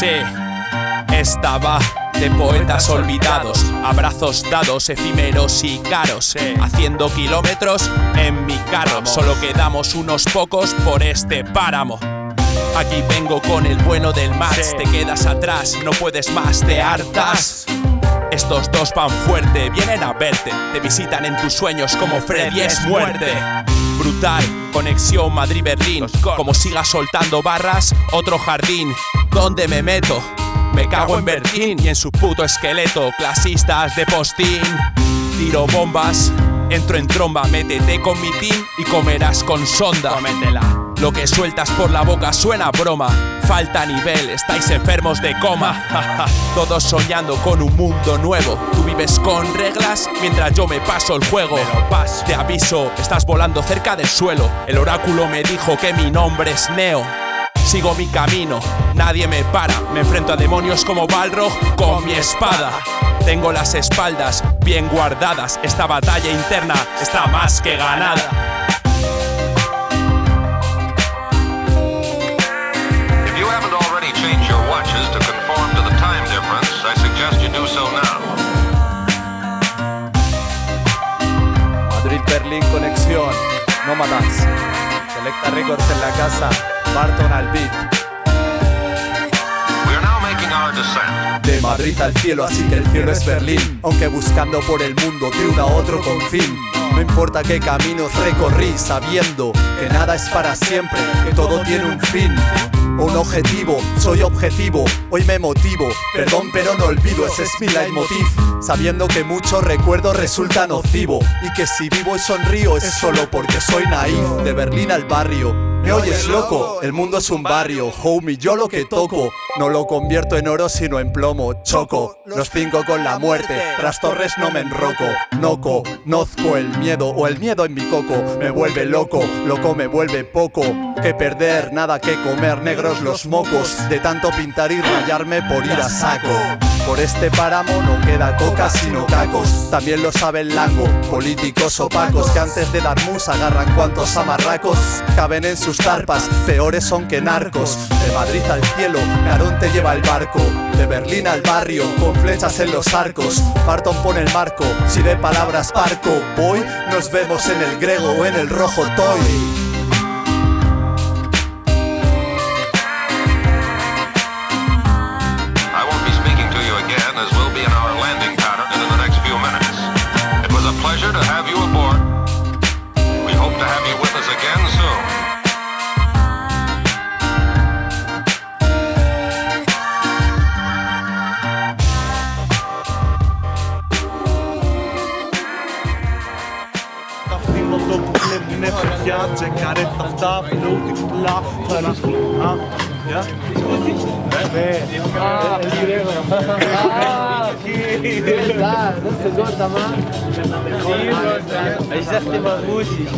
Sí, estaba de poetas olvidados, abrazos dados, efímeros y caros, haciendo kilómetros en mi carro. Solo quedamos unos pocos por este páramo. Aquí vengo con el bueno del Max, te quedas atrás, no puedes más, te hartas. Estos dos van fuerte, vienen a verte, te visitan en tus sueños como Freddy es muerte. Brutal, conexión Madrid-Berlín, como sigas soltando barras, otro jardín. ¿Dónde me meto? Me cago en Berlín y en su puto esqueleto, clasistas de postín. Tiro bombas, entro en tromba, métete con mi team y comerás con sonda. Lo que sueltas por la boca suena broma. Falta nivel, estáis enfermos de coma. Todos soñando con un mundo nuevo. Tú vives con reglas mientras yo me paso el juego. Te aviso, estás volando cerca del suelo. El oráculo me dijo que mi nombre es Neo. Sigo mi camino, nadie me para. Me enfrento a demonios como Balrog con mi espada. Tengo las espaldas bien guardadas. Esta batalla interna está más que ganada. Now. Madrid-Berlín conexión, Nómadas. Selecta Records en la casa, Barton al beat. De Madrid al cielo, así que el cielo es Berlín. Aunque buscando por el mundo de uno a otro confín. No importa qué caminos recorrí, sabiendo que nada es para siempre, que todo tiene un fin. Un objetivo, soy objetivo, hoy me motivo. Perdón, pero no olvido, ese es mi leitmotiv. Sabiendo que mucho recuerdo resulta nocivo. Y que si vivo y sonrío es solo porque soy naif. De Berlín al barrio, me oyes loco, el mundo es un barrio, homie, yo lo que toco No lo convierto en oro sino en plomo, choco Los cinco con la muerte, tras torres no me enroco. Noco, nozco el miedo o el miedo en mi coco. Me vuelve loco, loco me vuelve poco. Que perder, nada que comer, negros los mocos. De tanto pintar y rayarme por ir a saco. Por este páramo no queda coca sino cacos También lo sabe el lango, políticos opacos Que antes de dar mus agarran cuantos amarracos. Caben en sus tarpas, peores son que narcos. De Madrid al cielo, Narón te lleva el barco. De Berlín al barrio, con flechas en los arcos. Barton pone el marco, si de palabras parco. Voy, nos vemos en el grego o en el rojo toy. I won't be speaking inne piace care tata plauti la fara ah ja beh ah ah das ist gut? Tamam ich sagte mal russisch